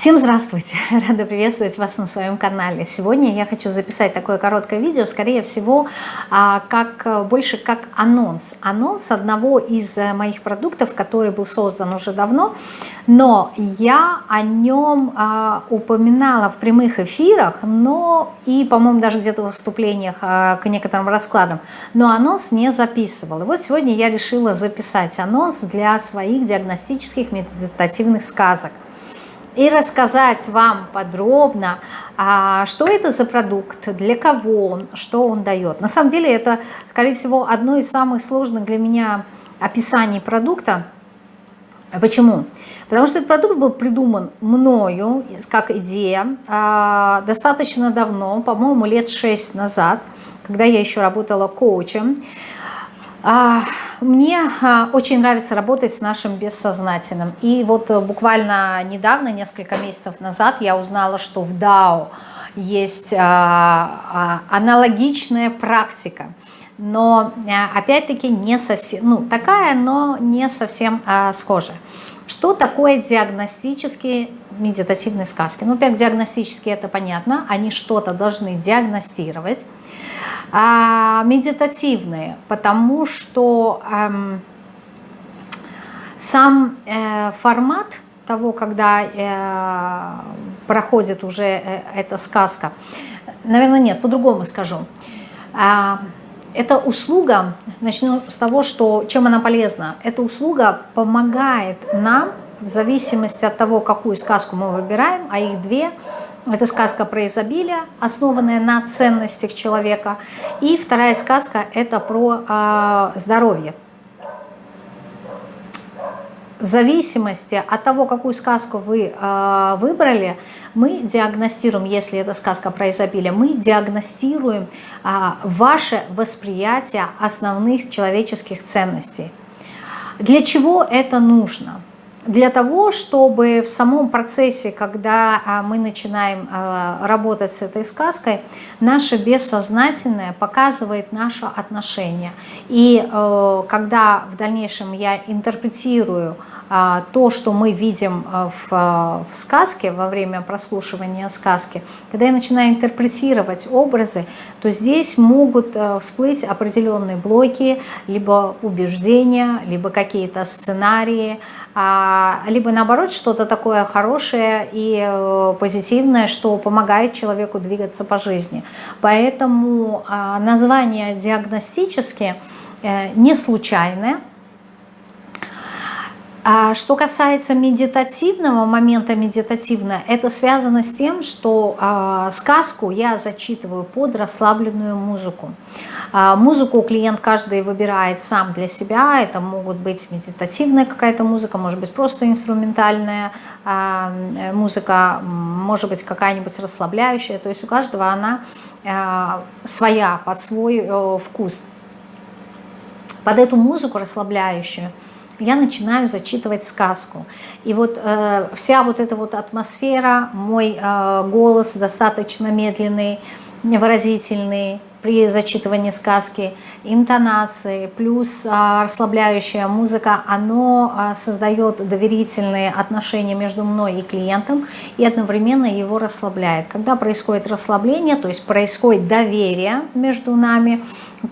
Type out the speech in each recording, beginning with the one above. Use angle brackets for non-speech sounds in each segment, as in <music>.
Всем здравствуйте! <laughs> Рада приветствовать вас на своем канале. Сегодня я хочу записать такое короткое видео, скорее всего, а, как, больше как анонс. Анонс одного из э, моих продуктов, который был создан уже давно, но я о нем а, упоминала в прямых эфирах, но и, по-моему, даже где-то в выступлениях а, к некоторым раскладам, но анонс не записывала. Вот сегодня я решила записать анонс для своих диагностических медитативных сказок и рассказать вам подробно, а, что это за продукт, для кого он, что он дает. На самом деле это, скорее всего, одно из самых сложных для меня описаний продукта. Почему? Потому что этот продукт был придуман мною как идея а, достаточно давно, по-моему, лет 6 назад, когда я еще работала коучем. А, мне а, очень нравится работать с нашим бессознательным. И вот э, буквально недавно, несколько месяцев назад, я узнала, что в DAO есть а, аналогичная практика. Но опять-таки не совсем, ну такая, но не совсем схожая. Что такое диагностические медитативные сказки? Ну, во-первых, диагностические это понятно, они что-то должны диагностировать медитативные, потому что эм, сам э, формат того, когда э, проходит уже э, эта сказка, наверное, нет, по-другому скажу. Э, эта услуга, начну с того, что чем она полезна. Эта услуга помогает нам, в зависимости от того, какую сказку мы выбираем, а их две – это сказка про изобилие, основанная на ценностях человека. И вторая сказка – это про э, здоровье. В зависимости от того, какую сказку вы э, выбрали, мы диагностируем, если это сказка про изобилие, мы диагностируем э, ваше восприятие основных человеческих ценностей. Для чего это нужно? Для того, чтобы в самом процессе, когда а, мы начинаем а, работать с этой сказкой, наше бессознательное показывает наше отношение. И э, когда в дальнейшем я интерпретирую то, что мы видим в, в сказке, во время прослушивания сказки, когда я начинаю интерпретировать образы, то здесь могут всплыть определенные блоки, либо убеждения, либо какие-то сценарии, а, либо наоборот что-то такое хорошее и э, позитивное, что помогает человеку двигаться по жизни. Поэтому а, название диагностические э, не случайное. А что касается медитативного момента медитативно, это связано с тем, что э, сказку я зачитываю под расслабленную музыку. А, музыку клиент каждый выбирает сам для себя. Это могут быть медитативная какая-то музыка, может быть просто инструментальная а, музыка, может быть какая-нибудь расслабляющая. То есть у каждого она а, своя, под свой э, вкус. Под эту музыку расслабляющую я начинаю зачитывать сказку. И вот э, вся вот эта вот атмосфера, мой э, голос достаточно медленный, выразительный, при зачитывании сказки, интонации, плюс а, расслабляющая музыка, оно а, создает доверительные отношения между мной и клиентом и одновременно его расслабляет. Когда происходит расслабление, то есть происходит доверие между нами,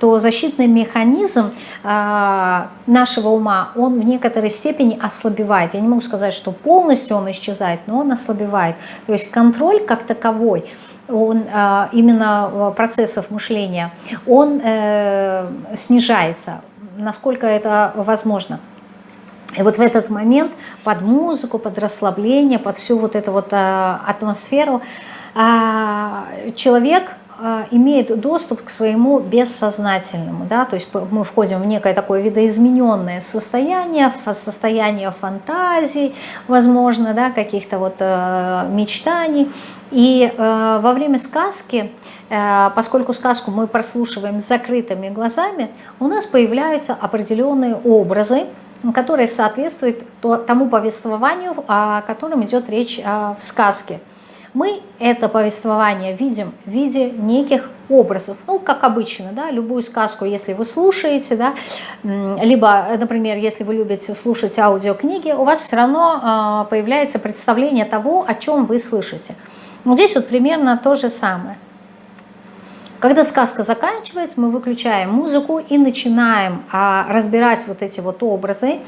то защитный механизм э, нашего ума, он в некоторой степени ослабевает. Я не могу сказать, что полностью он исчезает, но он ослабевает. То есть контроль как таковой – он, а, именно а, процессов мышления, он э, снижается, насколько это возможно. И вот в этот момент под музыку, под расслабление, под всю вот эту вот а, атмосферу человек имеет доступ к своему бессознательному, да, то есть мы входим в некое такое видоизмененное состояние, состояние фантазий, возможно, да, каких-то вот э, мечтаний, и э, во время сказки, э, поскольку сказку мы прослушиваем с закрытыми глазами, у нас появляются определенные образы, которые соответствуют тому повествованию, о котором идет речь э, в сказке. Мы это повествование видим в виде неких образов. Ну, как обычно, да, любую сказку, если вы слушаете, да, либо, например, если вы любите слушать аудиокниги, у вас все равно э, появляется представление того, о чем вы слышите. Вот здесь вот примерно то же самое. Когда сказка заканчивается, мы выключаем музыку и начинаем а, разбирать вот эти вот образы,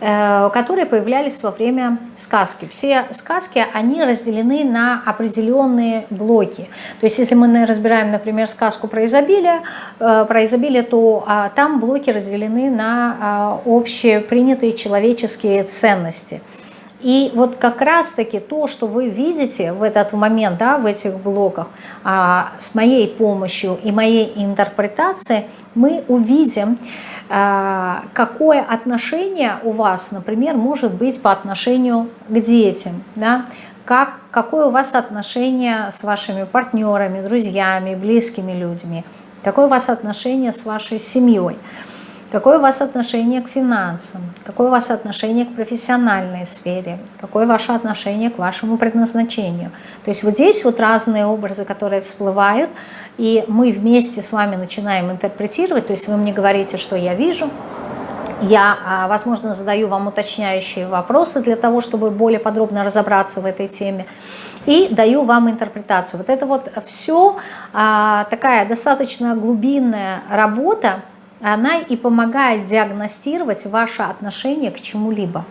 которые появлялись во время сказки. Все сказки, они разделены на определенные блоки. То есть если мы разбираем, например, сказку про изобилие, э, про изобилие то а, там блоки разделены на а, общепринятые человеческие ценности – и вот как раз-таки то, что вы видите в этот момент, да, в этих блоках, а, с моей помощью и моей интерпретацией, мы увидим, какое отношение у вас, например, может быть по отношению к детям, да, как, какое у вас отношение с вашими партнерами, друзьями, близкими людьми, какое у вас отношение с вашей семьей. Какое у вас отношение к финансам? Какое у вас отношение к профессиональной сфере? Какое ваше отношение к вашему предназначению? То есть вот здесь вот разные образы, которые всплывают, и мы вместе с вами начинаем интерпретировать. То есть вы мне говорите, что я вижу, я, а, возможно, задаю вам уточняющие вопросы для того, чтобы более подробно разобраться в этой теме. И даю вам интерпретацию. Вот это вот все а, такая достаточно глубинная работа, она и помогает диагностировать ваше отношение к чему-либо.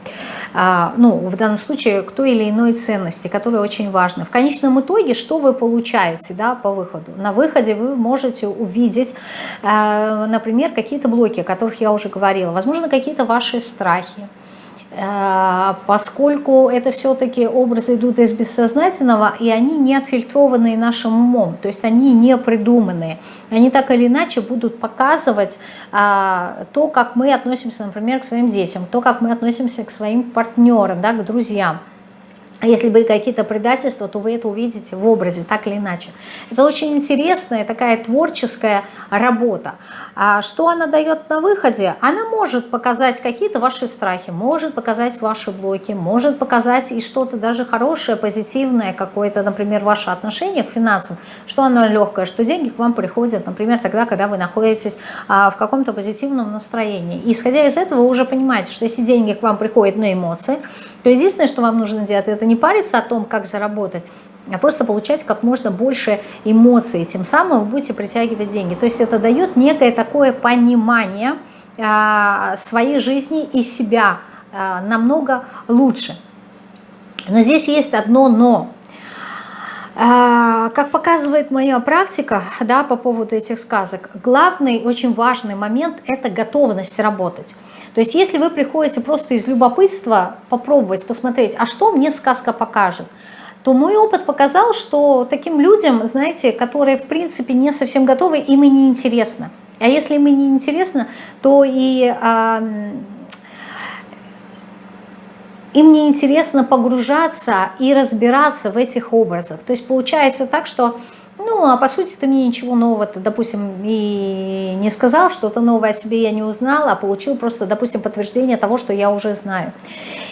А, ну, в данном случае к той или иной ценности, которая очень важна. В конечном итоге, что вы получаете да, по выходу? На выходе вы можете увидеть, а, например, какие-то блоки, о которых я уже говорила, возможно, какие-то ваши страхи, поскольку это все-таки образы идут из бессознательного, и они не отфильтрованные нашим умом, то есть они не придуманные. Они так или иначе будут показывать а, то, как мы относимся, например, к своим детям, то, как мы относимся к своим партнерам, да, к друзьям. А если были какие-то предательства, то вы это увидите в образе, так или иначе. Это очень интересная такая творческая работа. А что она дает на выходе? Она может показать какие-то ваши страхи, может показать ваши блоки, может показать и что-то даже хорошее, позитивное, какое-то, например, ваше отношение к финансам, что оно легкое, что деньги к вам приходят, например, тогда, когда вы находитесь а, в каком-то позитивном настроении. И исходя из этого вы уже понимаете, что если деньги к вам приходят на эмоции, то единственное, что вам нужно делать, это не париться о том, как заработать, а просто получать как можно больше эмоций. Тем самым вы будете притягивать деньги. То есть это дает некое такое понимание а, своей жизни и себя а, намного лучше. Но здесь есть одно «но». А, как показывает моя практика да, по поводу этих сказок, главный, очень важный момент – это готовность работать. То есть если вы приходите просто из любопытства попробовать, посмотреть, а что мне сказка покажет, то мой опыт показал, что таким людям, знаете, которые в принципе не совсем готовы, им и не интересно. А если им и не интересно, то и а, им не интересно погружаться и разбираться в этих образах. То есть получается так, что ну, а по сути ты мне ничего нового-то, допустим, и не сказал, что-то новое о себе я не узнала, а получил просто, допустим, подтверждение того, что я уже знаю.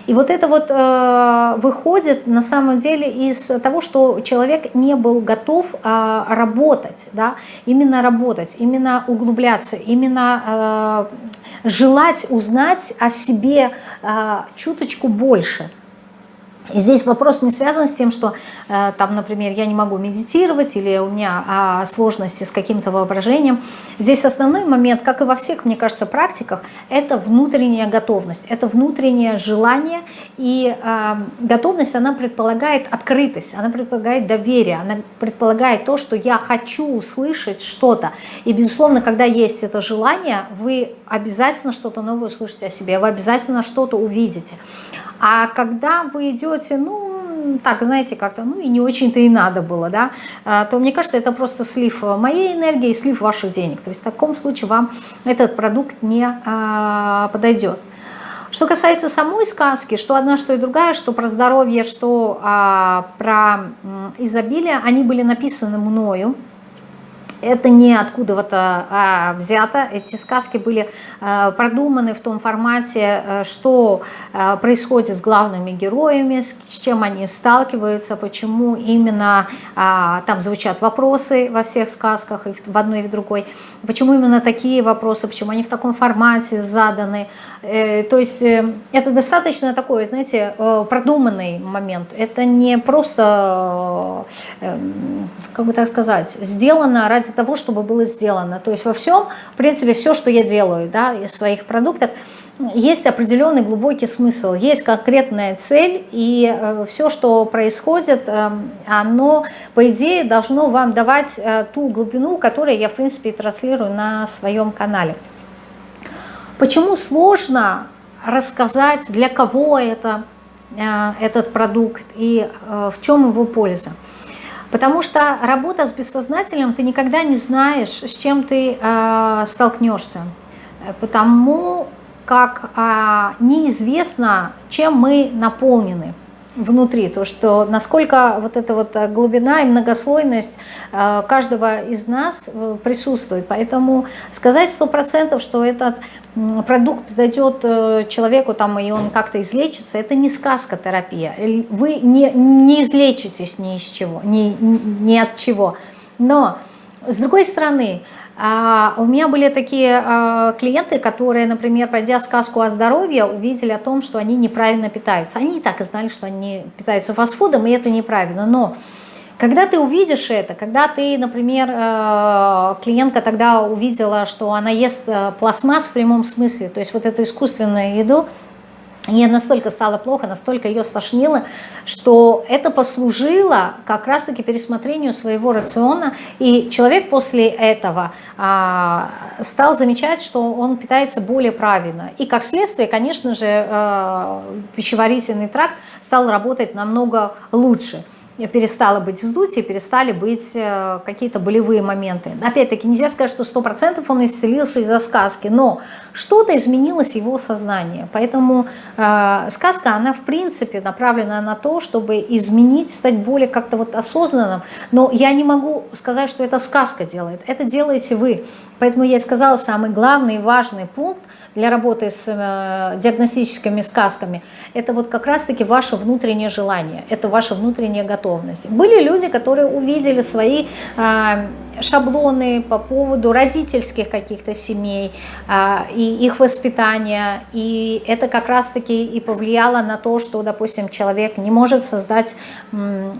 И вот это вот э, выходит на самом деле из того, что человек не был готов э, работать, да, именно работать, именно углубляться, именно э, желать узнать о себе э, чуточку больше. И здесь вопрос не связан с тем, что э, там, например, я не могу медитировать или у меня а, сложности с каким-то воображением. Здесь основной момент, как и во всех, мне кажется, практиках, это внутренняя готовность, это внутреннее желание. И э, готовность, она предполагает открытость, она предполагает доверие, она предполагает то, что я хочу услышать что-то. И, безусловно, когда есть это желание, вы обязательно что-то новое услышите о себе, вы обязательно что-то увидите. А когда вы идете, ну, так, знаете, как-то, ну, и не очень-то и надо было, да, а, то мне кажется, это просто слив моей энергии и слив ваших денег. То есть в таком случае вам этот продукт не а, подойдет. Что касается самой сказки, что одна, что и другая, что про здоровье, что а, про изобилие, они были написаны мною. Это не откуда-то а, взято. Эти сказки были а, продуманы в том формате, а, что а, происходит с главными героями, с, с чем они сталкиваются, почему именно а, там звучат вопросы во всех сказках, и в, в одной и в другой, почему именно такие вопросы, почему они в таком формате заданы. Э, то есть э, это достаточно такой, знаете, э, продуманный момент. Это не просто, как бы так сказать, сделано ради того, чтобы было сделано. То есть во всем, в принципе, все, что я делаю да, из своих продуктов, есть определенный глубокий смысл, есть конкретная цель, и все, что происходит, оно, по идее, должно вам давать ту глубину, которую я, в принципе, транслирую на своем канале. Почему сложно рассказать, для кого это, э, этот продукт и э, в чем его польза? Потому что работа с бессознательным, ты никогда не знаешь, с чем ты э, столкнешься. Потому как неизвестно, чем мы наполнены внутри, то, что насколько вот эта вот глубина и многослойность каждого из нас присутствует. Поэтому сказать сто процентов, что этот продукт дойдет э, человеку, там, и он как-то излечится, это не сказка терапия. Вы не, не излечитесь ни, из чего, ни, ни от чего. Но, с другой стороны, у меня были такие а, клиенты, которые, например, пройдя сказку о здоровье, увидели о том, что они неправильно питаются. Они и так знали, что они питаются фастфудом, и это неправильно. Но когда ты увидишь это, когда ты, например, э, клиентка тогда увидела, что она ест пластмасс в прямом смысле, то есть вот эту искусственную еду, ей настолько стало плохо, настолько ее стошнило, что это послужило как раз-таки пересмотрению своего рациона, и человек после этого а, стал замечать, что он питается более правильно. И как следствие, конечно же, а, пищеварительный тракт стал работать намного лучше перестало быть вздутие, перестали быть э, какие-то болевые моменты. Опять-таки, нельзя сказать, что 100% он исцелился из-за сказки, но что-то изменилось в его сознании. Поэтому э, сказка, она в принципе направлена на то, чтобы изменить, стать более как-то вот осознанным. Но я не могу сказать, что это сказка делает. Это делаете вы. Поэтому я и сказала, самый главный и важный пункт – для работы с э, диагностическими сказками, это вот как раз-таки ваше внутреннее желание, это ваша внутренняя готовность. Были люди, которые увидели свои э, шаблоны по поводу родительских каких-то семей а, и их воспитания. И это как раз-таки и повлияло на то, что, допустим, человек не может создать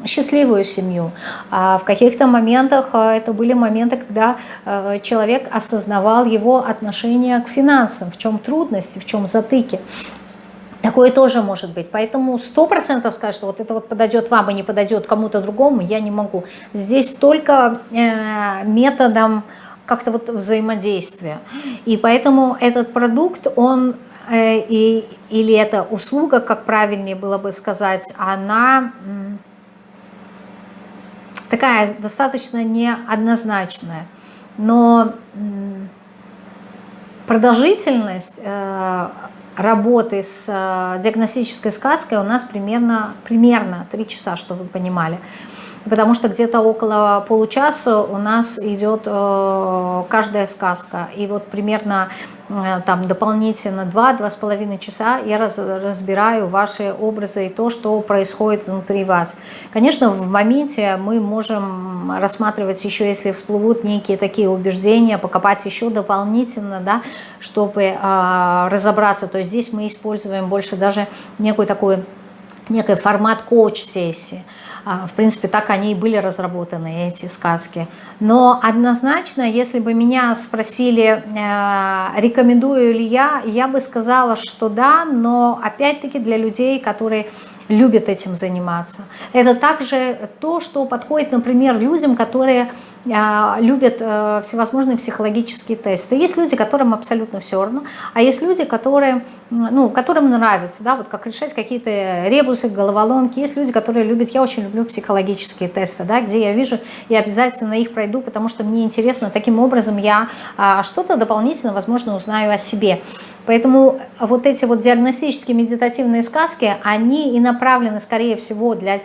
счастливую семью. А в каких-то моментах а, это были моменты, когда а, человек осознавал его отношение к финансам, в чем трудности, в чем затыки. Такое тоже может быть. Поэтому сто процентов сказать, что вот это вот подойдет вам и не подойдет кому-то другому, я не могу. Здесь только э, методом как-то вот взаимодействия. И поэтому этот продукт, он э, и, или эта услуга, как правильнее было бы сказать, она такая достаточно неоднозначная. Но продолжительность э, работы с э, диагностической сказкой у нас примерно, примерно 3 часа, чтобы вы понимали. Потому что где-то около получаса у нас идет э, каждая сказка. И вот примерно там дополнительно 2-2,5 часа я раз, разбираю ваши образы и то, что происходит внутри вас. Конечно, в моменте мы можем рассматривать еще, если всплывут некие такие убеждения, покопать еще дополнительно, да, чтобы э, разобраться. То есть здесь мы используем больше даже некую такой, некий формат коуч-сессии. А, в принципе, так они и были разработаны, эти сказки. Но однозначно, если бы меня спросили, э, рекомендую ли я, я бы сказала, что да, но опять-таки для людей, которые любят этим заниматься. Это также то, что подходит, например, людям, которые любят э, всевозможные психологические тесты. Есть люди, которым абсолютно все равно, а есть люди, которые, ну, которым нравится, да, вот как решать какие-то ребусы, головоломки. Есть люди, которые любят, я очень люблю психологические тесты, да, где я вижу, я обязательно их пройду, потому что мне интересно, таким образом я а, что-то дополнительно, возможно, узнаю о себе. Поэтому вот эти вот диагностические медитативные сказки, они и направлены, скорее всего, для,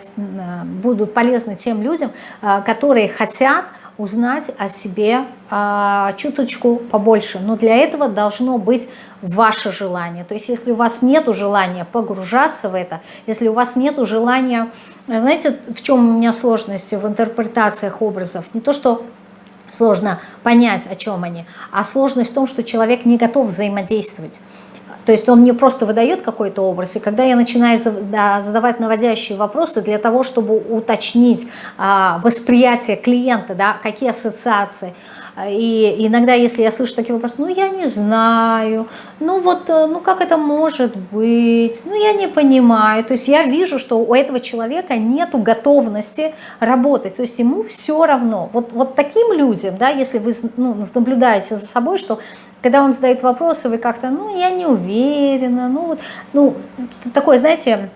будут полезны тем людям, а, которые хотят узнать о себе а, чуточку побольше. Но для этого должно быть ваше желание. То есть если у вас нет желания погружаться в это, если у вас нет желания... Знаете, в чем у меня сложности в интерпретациях образов? Не то, что сложно понять, о чем они, а сложность в том, что человек не готов взаимодействовать. То есть он мне просто выдает какой-то образ, и когда я начинаю задавать наводящие вопросы для того, чтобы уточнить а, восприятие клиента, да, какие ассоциации, и иногда, если я слышу такие вопросы, ну я не знаю, ну вот, э, ну как это может быть, ну я не понимаю. То есть я вижу, что у этого человека нету готовности работать, то есть ему все равно. Вот, вот таким людям, да, если вы ну, наблюдаете за собой, что когда вам задают вопросы, вы как-то, ну, я не уверена, ну, вот, ну, такое, знаете,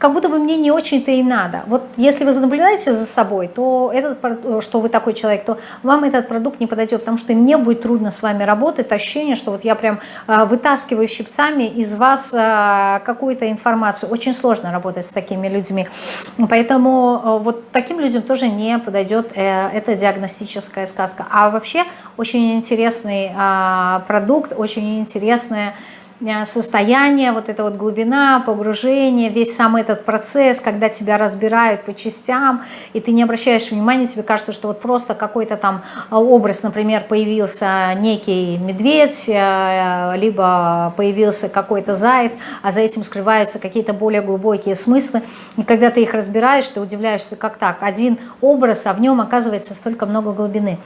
как будто бы мне не очень-то и надо. Вот если вы наблюдаете за собой, то этот, что вы такой человек, то вам этот продукт не подойдет, потому что мне будет трудно с вами работать, ощущение, что вот я прям а, вытаскиваю щипцами из вас а, какую-то информацию. Очень сложно работать с такими людьми. Поэтому а, вот таким людям тоже не подойдет э, эта диагностическая сказка. А вообще очень интересный продукт, очень интересная состояние, вот эта вот глубина, погружение, весь сам этот процесс, когда тебя разбирают по частям, и ты не обращаешь внимания, тебе кажется, что вот просто какой-то там э, образ, например, появился некий медведь, э, либо появился какой-то заяц, а за этим скрываются какие-то более глубокие смыслы, и когда ты их разбираешь, ты удивляешься, как так, один образ, а в нем оказывается столько много глубины.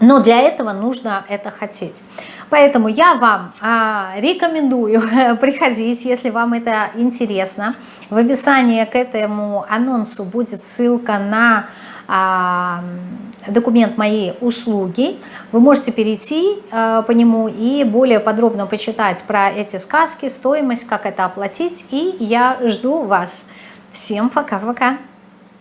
Но для этого нужно это хотеть. Поэтому я вам а, рекомендую <laughs> приходить, если вам это интересно. В описании к этому анонсу будет ссылка на а, документ «Мои услуги». Вы можете перейти а, по нему и более подробно почитать про эти сказки, стоимость, как это оплатить. И я жду вас. Всем пока-пока.